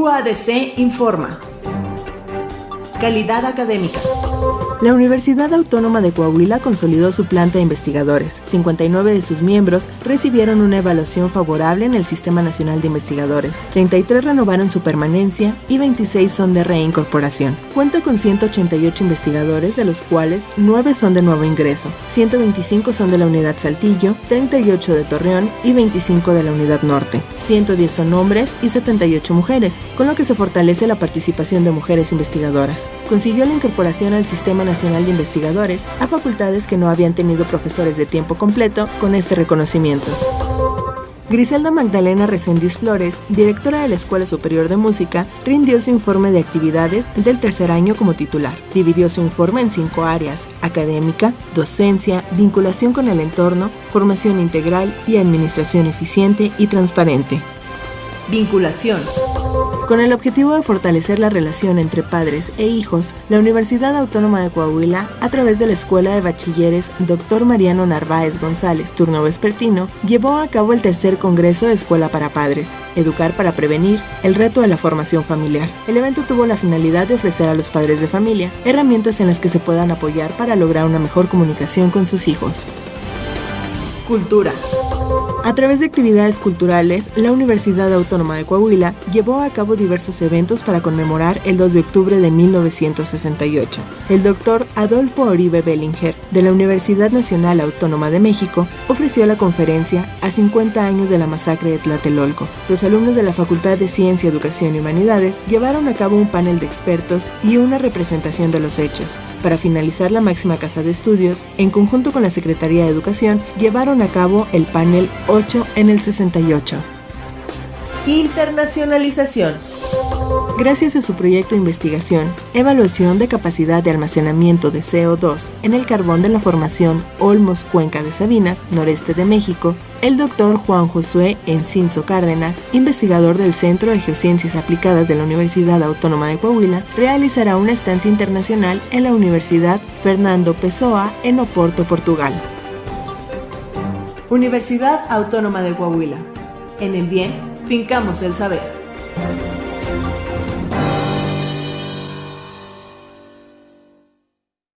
UADC informa. Calidad académica. La Universidad Autónoma de Coahuila consolidó su planta de investigadores. 59 de sus miembros recibieron una evaluación favorable en el Sistema Nacional de Investigadores. 33 renovaron su permanencia y 26 son de reincorporación. Cuenta con 188 investigadores, de los cuales 9 son de nuevo ingreso. 125 son de la Unidad Saltillo, 38 de Torreón y 25 de la Unidad Norte. 110 son hombres y 78 mujeres, con lo que se fortalece la participación de mujeres investigadoras. Consiguió la incorporación al Sistema Nacional de Investigadores a facultades que no habían tenido profesores de tiempo completo con este reconocimiento. Griselda Magdalena Resendiz Flores, directora de la Escuela Superior de Música, rindió su informe de actividades del tercer año como titular. Dividió su informe en cinco áreas, académica, docencia, vinculación con el entorno, formación integral y administración eficiente y transparente. Vinculación. Con el objetivo de fortalecer la relación entre padres e hijos, la Universidad Autónoma de Coahuila, a través de la Escuela de Bachilleres Dr. Mariano Narváez González, turno vespertino, llevó a cabo el tercer Congreso de Escuela para Padres, Educar para Prevenir, el reto de la formación familiar. El evento tuvo la finalidad de ofrecer a los padres de familia herramientas en las que se puedan apoyar para lograr una mejor comunicación con sus hijos. Cultura. A través de actividades culturales, la Universidad Autónoma de Coahuila llevó a cabo diversos eventos para conmemorar el 2 de octubre de 1968. El doctor Adolfo Oribe Bellinger, de la Universidad Nacional Autónoma de México, ofreció la conferencia a 50 años de la masacre de Tlatelolco. Los alumnos de la Facultad de Ciencia, Educación y Humanidades llevaron a cabo un panel de expertos y una representación de los hechos. Para finalizar la máxima casa de estudios, en conjunto con la Secretaría de Educación, llevaron a cabo el panel 8 en el 68. Internacionalización. Gracias a su proyecto de investigación, evaluación de capacidad de almacenamiento de CO2 en el carbón de la formación Olmos Cuenca de Sabinas, noreste de México, el doctor Juan Josué Encinzo Cárdenas, investigador del Centro de Geociencias Aplicadas de la Universidad Autónoma de Coahuila, realizará una estancia internacional en la Universidad Fernando Pessoa en Oporto, Portugal. Universidad Autónoma de Coahuila. En el bien, fincamos el saber.